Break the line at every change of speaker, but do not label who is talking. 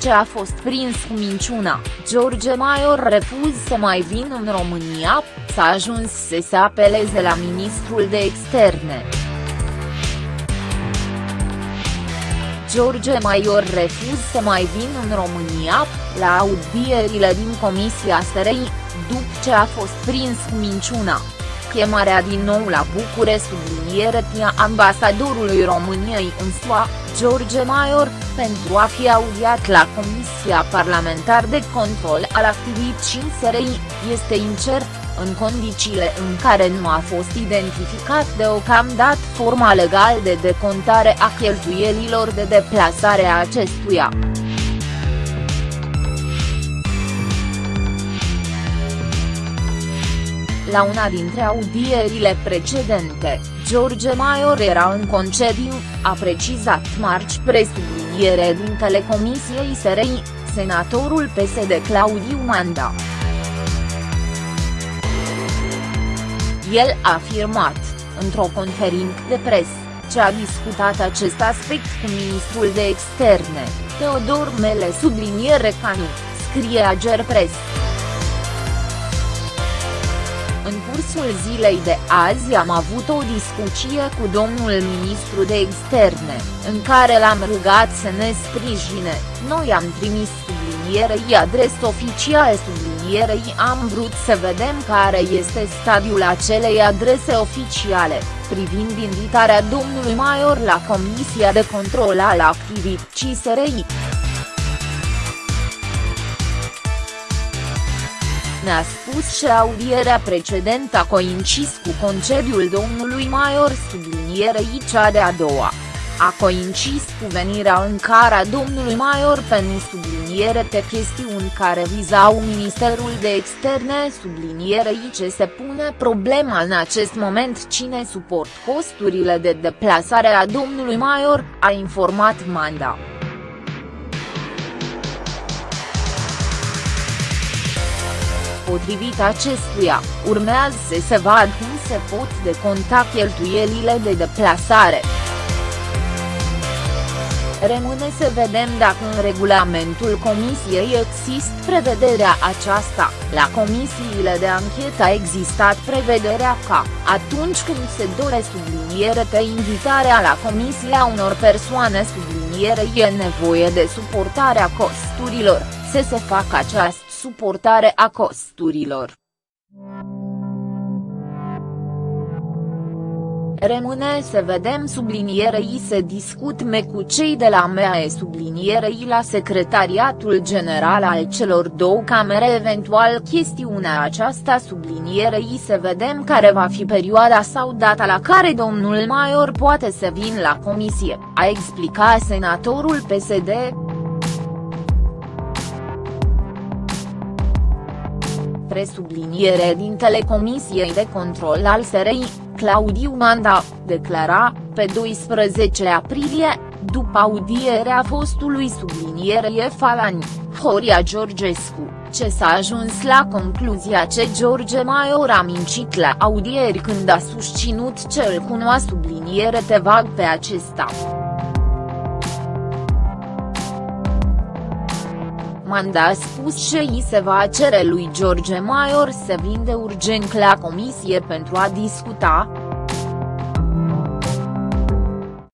ce a fost prins cu minciuna, George Maior refuz să mai vină în România, s-a ajuns să se apeleze la ministrul de externe. George Maior refuz să mai vină în România, la audierile din Comisia SRI, după ce a fost prins cu minciuna. Chemarea din nou la București subliniere tia ambasadorului României în SUA, George Maior, pentru a fi audiat la Comisia Parlamentar de Control al Activității SRI, este incert, în condițiile în care nu a fost identificat deocamdată forma legală de decontare a cheltuielilor de deplasare a acestuia. La una dintre audierile precedente, George Maior era în concediu, a precizat marci presubliniere din Telecomisiei SRI, senatorul PSD Claudiu Manda. El a afirmat, într-o conferință de presă, ce a discutat acest aspect cu ministrul de externe, Teodor Mele subliniere Canu, scrie Agerpres. În cursul zilei de azi am avut o discuție cu domnul ministru de externe, în care l-am rugat să ne sprijine, noi am trimis sublinierei adres oficiale sublinierei am vrut să vedem care este stadiul acelei adrese oficiale, privind invitarea domnului Maior la Comisia de Control al Activității SRI. Ne-a spus și audierea precedentă a coincis cu concediul domnului Maior sublinierei cea de-a doua. A coincis cu venirea în cara domnului Maior pentru subliniere pe chestiuni care vizau Ministerul de Externe sublinierei ce se pune problema în acest moment cine suport costurile de deplasare a domnului Maior, a informat Manda. Potrivit acestuia, urmează să se vadă cum se pot deconta cheltuielile de deplasare. Rămâne să vedem dacă în regulamentul comisiei există prevederea aceasta, la comisiile de anchetă a existat prevederea ca, atunci când se dore subliniere pe invitarea la comisia unor persoane subliniere e nevoie de suportarea costurilor, să se facă această suportare a costurilor. Rămâne să vedem sublinierei se discutme cu cei de la MEAE sublinierei la Secretariatul General al celor două camere eventual chestiunea aceasta sublinierei să vedem care va fi perioada sau data la care domnul Maior poate să vină la comisie, a explicat senatorul PSD. Presubliniere din Telecomisiei de Control al SRI, Claudiu Manda, declara, pe 12 aprilie, după audierea fostului subliniere Falani, Horia Georgescu, ce s-a ajuns la concluzia ce George Maior a mincit la audieri când a susținut ce îl cunoa subliniere te vag pe acesta. Manda a spus că i se va cere lui George Maior să vinde urgent la comisie pentru a discuta,